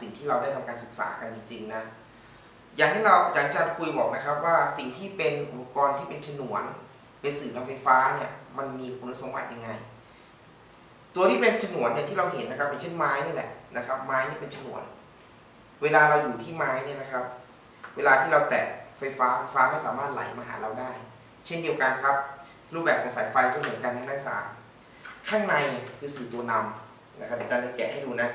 สิ่งที่เราได้ทำการศึกษากันจริงๆนะอย่างที่เราอาจารย์จันคุยบอกนะครับว่าสิ่งที่เป็นอุปกรณ์ที่เป็นฉนวน เป็นสื่อนำไฟฟ้าเนี่ยมันมีคุณสมบัติยังไง ตัวที่เป็นฉนวนเนี่ยที่เราเห็นนะครับเป็นเช่นไม้นี่แหละนะครับไม้นี่เป็นฉนวน เวลาเราอยู่ที่ไม้เนี่ยนะครับ เวลาที่เราแตะไฟฟ้าไฟฟ้าไม่สามารถไหลมาหาเราได้ เช่นเดียวกันครับ รูปแบบของสายไฟก็เหมือนกันนะนักศึกษาข้างในคือสื่อตัวนำนะครับอาจารย์จะแกะให้ดูนะ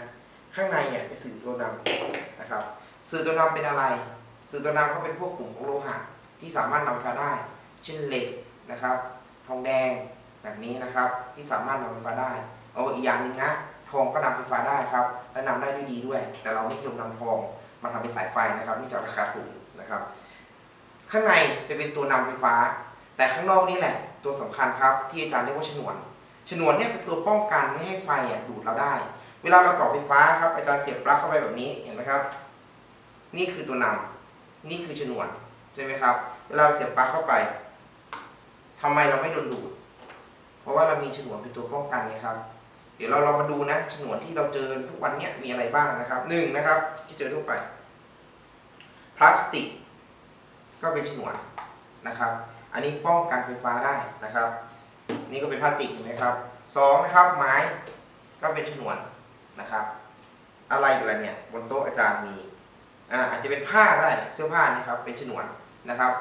ข้างในเนี่ยเป็นสื่อตัวนำนะครับ สื่อตัวนำเป็นอะไร สื่อตัวนำก็เป็นพวกกลุ่มของโลหะที่สามารถนำไฟฟ้าได้ เช่นเหล็กนะครับ ทองแดงแบบนี้นะครับ ที่สามารถนำไฟฟ้าได้เอาอีกอย่างหนึ่งนะทองก็นำไฟฟ้าได้ครับและนำได้ด้วยดีด้วย แต่เราไม่นิยมนำทองมาทำเป็นสายไฟนะครับเนื่องจากราคาสูงนะครับ ข้างในจะเป็นตัวนำไฟฟ้า แต่ข้างนอกนี่แหละ ตัวสำคัญครับที่อาจารย์เรียกว่าฉนวน ฉนวนเนี่ยเป็นตัวป้องกันไม่ให้ไฟอะดูดเราได้ เวลาเราต่อไฟฟ้าครับอาจารย์เสียบปลั๊กเข้าไปแบบนี้เห็นไหมครับ นี่คือตัวนำนี่คือฉนวนใช่ไหมครับ เวลาเราเสียบปลั๊กเข้าไปทำไมเราไม่โดนดูด เพราะว่าเรามีฉนวนเป็นตัวป้องกันนะครับ เดี๋ยวเราเรามาดูนะฉนวนที่เราเจอทุกวันเนี้ยมีอะไรบ้างนะครับหนึ่งนะครับ ที่เจอทั่วไป พลาสติก ก็เป็นฉนวนนะครับ อันนี้ป้องกันไฟฟ้าได้นะครับ นี่ก็เป็นพลาสติกเห็นไหมครับสองนะครับไม้ก็เป็นฉนวน นะครับ อะไรอีกันเนี่ยบนโต๊ะอาจารย์มีอ่าอาจจะเป็นผ้าก็ได้เสื้อผ้านี่ครับเป็นฉนวนนะครับ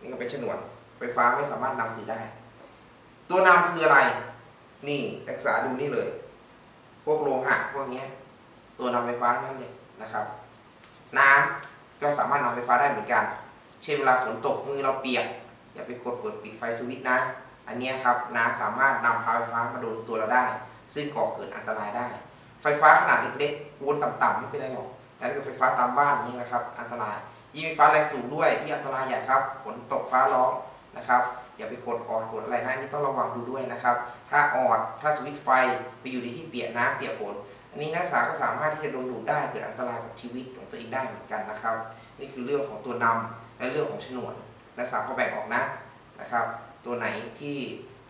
นี่ก็เป็นฉนวนไฟฟ้าไม่สามารถนำสีได้ ตัวนำคืออะไร นี่ศึกษาดูนี่เลย พวกโลหะพวกนี้ตัวนำไฟฟ้านั่นเลยนะครับ น้ำก็สามารถนำไฟฟ้าได้เหมือนกัน เช่นเวลาฝนตกมือเราเปียกอย่าไปกดเปิดปิดไฟสวิตช์นะ อันนี้ครับน้ำสามารถนำพาไฟฟ้ามาโดนตัวเราได้ ซึ่งก่อเกิดอันตรายได้ ไฟฟ้าขนาดเล็กๆวนต่ำๆไม่เป็นไรหรอก แต่ถ้าเกิดไฟฟ้าตามบ้านนี้นะครับ อันตรายยิ่งไฟฟ้าแรงสูงด้วยที่อันตรายใหญ่ครับฝนตกฟ้าร้องนะครับอย่าไปกดออดกดอะไรนะอันนี่ต้องระวังดูด้วยนะครับ ถ้าออดถ้าสวิตช์ไฟไปอยู่ในที่เปียกน้ำเปียกฝน อันนี้นักศึกษาก็สามารถที่จะโดนดูดได้เกิดอันตรายกับชีวิตของตัวเองได้เหมือนกันนะครับ นี่คือเรื่องของตัวนำและเรื่องของฉนวนนักศึกษาก็แบ่งออกนะนะครับ ตัวไหนที่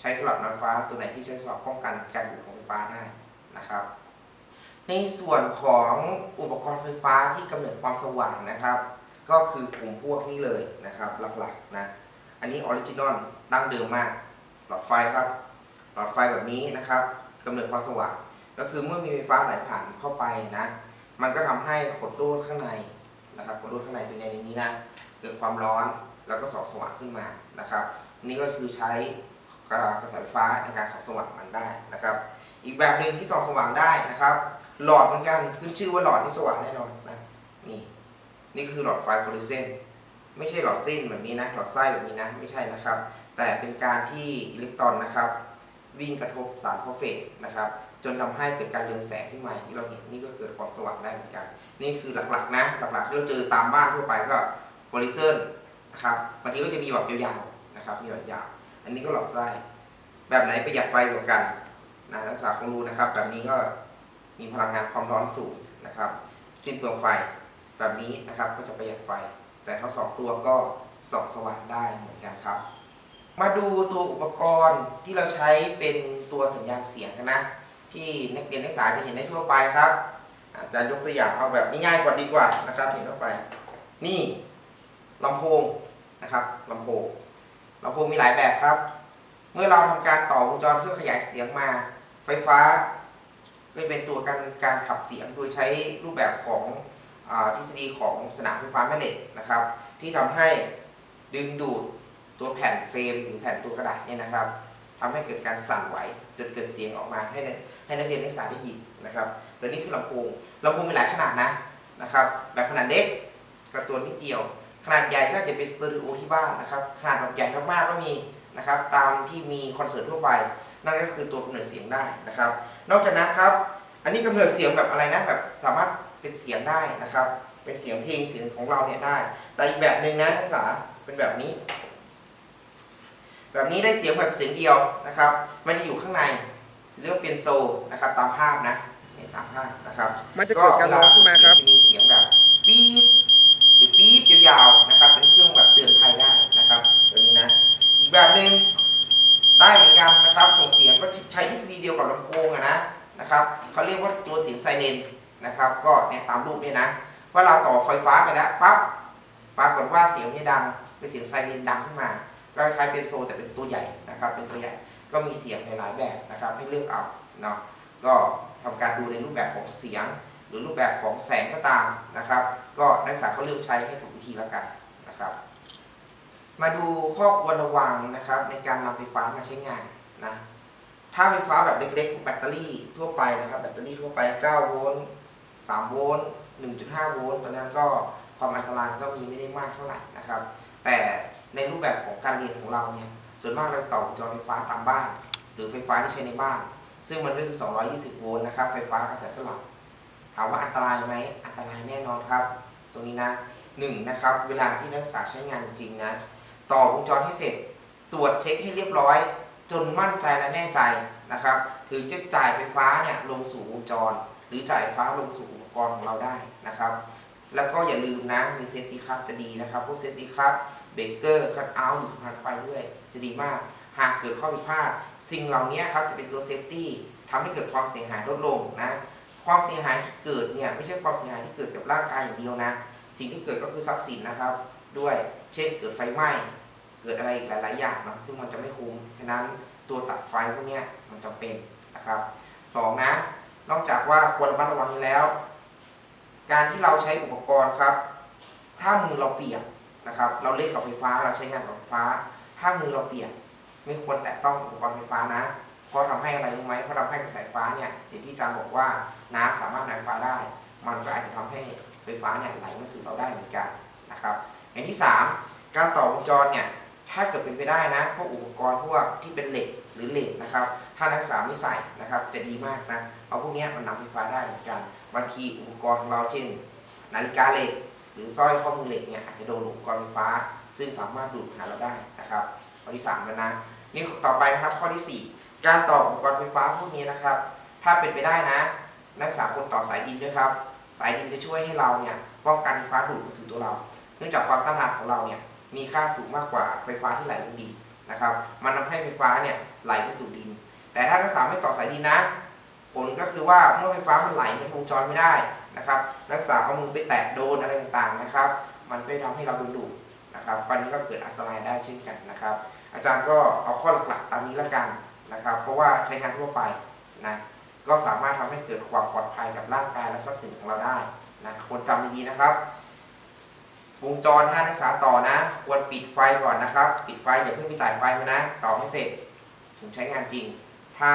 ใช้สำหรับนำฟ้า ตัวไหนที่ใช้สำหรับป้องกันการดูดของไฟฟ้าได้นะครับ ในส่วนของอุปกรณ์ไฟฟ้าที่กำเนิดความสว่างนะครับ ก็คือกลุ่มพวกนี้เลยนะครับ หลักๆนะ อันนี้ original ดั้งเดิมมาก หลอดไฟครับ หลอดไฟแบบนี้นะครับกำเนิดความสว่าง ก็คือเมื่อมีไฟฟ้าไหลผ่านเข้าไปนะ มันก็ทำให้ขดลวดข้างในนะครับขดลวดข้างในตรงในนี้นะ เกิดความร้อนแล้วก็ส่องสว่างขึ้นมานะครับ นี่ก็คือใช้กระแสไฟฟ้าในการส่องสว่างมันได้นะครับ อีกแบบหนึ่งที่ส่องสว่างได้นะครับ หลอดเหมือนกันขึ้นชื่อว่าหลอดนี่สว่างแน่นอนนะนี่นี่คือหลอดไฟฟลูออเรสเซนต์ไม่ใช่หลอดเส้นแบบนี้นะหลอดไส้แบบนี้นะไม่ใช่นะครับ แต่เป็นการที่อิเล็กตรอนนะครับ วิ่งกระทบสารฟอสเฟตนะครับ จนทำให้เกิดการเรืองแสงขึ้นมาที่เราเห็นนี่ก็เกิดความสว่างได้เหมือนกัน นี่คือหลักๆนะหลักๆที่เราเจอตามบ้านทั่วไปก็ฟลูออเรสเซนต์นะครับบางทีก็จะมีแบบยาวๆนะครับมีแบบยาวอันนี้ก็หลอดไส้แบบไหนประหยัดไฟกว่ากันนะนักศึกษาคงรู้นะครับ แบบนี้ก็ มีพลังงานความร้อนสูงนะครับสิ้นเปลืองไฟแบบนี้นะครับก็จะประหยัดไฟ แต่ทั้งสองตัวก็ส่องสว่างได้เหมือนกันครับ มาดูตัวอุปกรณ์ที่เราใช้เป็นตัวสัญญาณเสียงกันนะ ที่นักเรียนนักศึกษาจะเห็นได้ทั่วไปครับอาจารย์ยกตัวอย่างเอาแบบง่ายๆกว่าดีกว่านะครับ เห็นทั่วไป นี่ลำโพงนะครับลำโพงลำโพงมีหลายแบบครับ เมื่อเราทำการต่อวงจรเครื่อขยายเสียงมา ไฟฟ้า ก็เป็นตัวการการขับเสียงโดยใช้รูปแบบของอทฤษฎีของสนามไฟฟ้าแม่เหล็กนะครับ ที่ทำให้ดึงดูดตัวแผ่นเฟรมหรือแผ่นตัวกระดาษเนี่ยนะครับทำให้เกิดการสั่นไหวจนเกิดเสียงออกมาให้นักให้นักเรียนนักศึกษาได้ยินนะครับตัวนี้คือลำโพงลำโพงมีหลายขนาดนะนะครับ แบบขนาดเล็กกับตัวนิดเดียว ขนาดใหญ่ก็จะเป็นสเตอริโอที่บ้านนะครับขนาดแบบใหญ่มากๆก็มีนะครับ ตามที่มีคอนเสิร์ตทั่วไป นั่นก็คือตัวกำเนิดเสียงได้นะครับ นอกจากนั้นครับ อันนี้กำเนิดเสียงแบบอะไรนะแบบสามารถเป็นเสียงได้นะครับ เป็นเสียงเพลงเสียงของเราเนี่ยได้ แต่อีกแบบหนึ่งนะนักศึกษาเป็นแบบนี้ แบบนี้ได้เสียงแบบเสียงเดียวนะครับ มันจะอยู่ข้างในเรียกว่าเป็นโซนะครับ ตามภาพนะเนี่ยตามภาพนะครับ มันจะเกิดการร้องขึ้นมาครับจะมีเสียงแบบปี๊บหรือปี๊บยาวๆนะครับ เป็นเครื่องแบบเตือนภัยได้นะครับ ตัวนี้นะ อีกแบบหนึ่ง ได้เหมือนกันนะครับ ส่งเสียงก็ใช้ทฤษฎีเดียวกับลำโพงอะนะนะครับเขาเรียกว่าตัวเสียงไซเรนนะครับ ก็เนี่ยตามรูปเนี่ยนะว่าเราต่อไฟฟ้าไปแล้วปั๊บปรากฏว่าเสียงนี่ดังเป็นเสียงไซเรนดังขึ้นมา ก็คล้ายๆเป็นโซแต่เป็นตัวใหญ่นะครับ เป็นตัวใหญ่ก็มีเสียงในหลายแบบนะครับ ให้เลือกเอาเนาะก็ทำการดูในรูปแบบของเสียง หรือรูปแบบของแสงก็ตามนะครับ ก็นักศึกษาเขาเลือกใช้ให้ถูกวิธีแล้วกันนะครับ มาดูข้อควรระวังนะครับ ในการนำไฟฟ้ามาใช้งานนะถ้าไฟฟ้าแบบเล็กๆแบตเตอรี่ทั่วไปนะครับ แบตเตอรี่ทั่วไป 9 โวลต์ 3 โวลต์ 1.5 โวลต์ตอนนั้นก็ความอันตรายก็มีไม่ได้มากเท่าไหร่นะครับ แต่ในรูปแบบของการเรียนของเราเนี่ย ส่วนมากเราต่อวงจรไฟฟ้าตามบ้าน หรือไฟฟ้าที่ใช้ในบ้าน ซึ่งมันก็คือ 220 โวลต์นะครับ ไฟฟ้ากระแสสลับ ถามว่าอันตรายไหม อันตรายแน่นอนครับ ตรงนี้นะหนึ่งนะครับ เวลาที่นักศึกษาใช้งานจริงนะ ต่อวงจรให้เสร็จ ตรวจเช็คให้เรียบร้อย จนมั่นใจและแน่ใจนะครับ ถึงจะจ่ายไฟฟ้าเนี่ยลงสู่วงจร หรือจ่ายไฟฟ้าลงสู่อุปกรณ์ของเราได้นะครับ แล้วก็อย่าลืมนะมี safety cut จะดีนะครับ พวก safety cutเบรกเกอร์คัตเอาท์หรือสะพานไฟด้วยจะดีมาก หากเกิดข้อผิดพลาดสิ่งเหล่านี้ครับจะเป็นตัว safety ทำให้เกิดความเสียหายลดลงนะความเสียหายที่เกิดเนี่ยไม่ใช่ความเสียหายที่เกิดกับร่างกายอย่างเดียวนะ สิ่งที่เกิดก็คือทรัพย์สินนะครับ ด้วยเช่นเกิดไฟไหม้ เกิดอะไรอีกหลาย ๆ อย่างนะซึ่งมันจะไม่คุ้ม ฉะนั้นตัวตัดไฟพวกนี้มันจำเป็นนะครับสองนะ นอกจากว่าควรระมัดระวังนี้แล้ว การที่เราใช้อุปกรณ์ครับ ถ้ามือเราเปียกนะครับ เราเล่นกับไฟฟ้าเราใช้งานกับไฟฟ้า ถ้ามือเราเปียกไม่ควรแตะต้องอุปกรณ์ไฟฟ้านะเพราะทำให้อะไรรู้ไหมเพราะทำให้กระแสไฟฟ้าเนี่ยอย่างที่จารย์บอกว่าน้ำสามารถนำไฟฟ้าได้ มันก็อาจจะทำให้ไฟฟ้าเนี่ยไหลมาสู่เราได้เหมือนกันนะครับอย่างที่สามการต่อวงจรเนี่ย ถ้าเกิดเป็นไปได้นะพวกอุปกรณ์พวกที่เป็นเหล็กหรือเหล็กนะครับ ถ้านักศึกษาไม่ใส่นะครับ จะดีมากนะเพราะพวกนี้มันนำไฟฟ้าได้เหมือนกันบางทีอุปกรณ์ของเราเช่นนาฬิกาเหล็ก หรือสร้อยข้อมือเหล็กเนี่ยอาจจะโดนอุปกรณ์ไฟฟ้า ซึ่งสามารถดูดหาเราได้นะครับข้อที่สามแล้วนะนี่ต่อไปนะครับข้อที่สี่การต่ออุปกรณ์ไฟฟ้าพวกนี้นะครับ ถ้าเป็นไปได้นะ นักศึกษาควรต่อสายดินด้วยครับ สายดินจะช่วยให้เราเนี่ยป้องกันไฟฟ้าดูดมาสู่ตัวเรา เนื่องจากความต้านทานของเราเนี่ย มีค่าสูงมากกว่าไฟฟ้าที่ไหลลงดินนะครับ มันทำให้ไฟฟ้าเนี่ยไหลไปสู่ดิน แต่ถ้านักศึกษาไม่ต่อสายดินนะ ผลก็คือว่าเมื่อไฟฟ้ามันไหลมันวงจรไม่ได้นะครับ นักศึกษาเอามือไปแตะโดนอะไรต่างๆนะครับ มันก็จะทำให้เราโดนดูดนะครับตอนนี้ก็เกิดอันตรายได้เช่นกันนะครับ อาจารย์ก็เอาข้อหลักๆตามนี้ละกันนะครับ เพราะว่าใช้งานทั่วไปนะก็สามารถทำให้เกิดความปลอดภัยกับร่างกายและทรัพย์สินของเราได้นะควรจำดีๆนะครับ วงจรห้านักศึกษาต่อนะควรปิดไฟก่อนนะครับ ปิดไฟอย่าเพิ่งไปจ่ายไฟมานะ ต่อให้เสร็จถึงใช้งานจริง ถ้า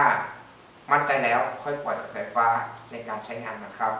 มั่นใจแล้วค่อยปล่อยกระแสไฟฟ้าในการใช้งานนะครับ